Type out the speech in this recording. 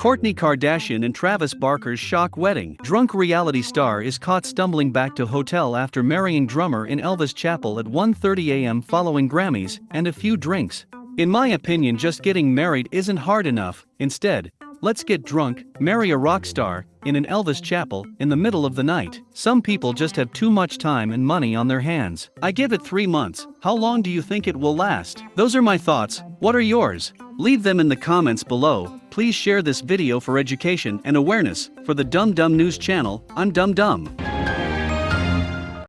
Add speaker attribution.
Speaker 1: Kourtney Kardashian and Travis Barker's shock wedding. Drunk reality star is caught stumbling back to hotel after marrying drummer in Elvis Chapel at 1:30 a.m. following Grammys and a few drinks. In my opinion, just getting married isn't hard enough. Instead, let's get drunk, marry a rock star, in an Elvis chapel, in the middle of the night. Some people just have too much time and money on their hands. I give it three months. How long do you think it will last? Those are my thoughts. What are yours? Leave them in the comments below. Please share this video for education and awareness. For the Dumb Dumb News channel, I'm Dumb Dumb.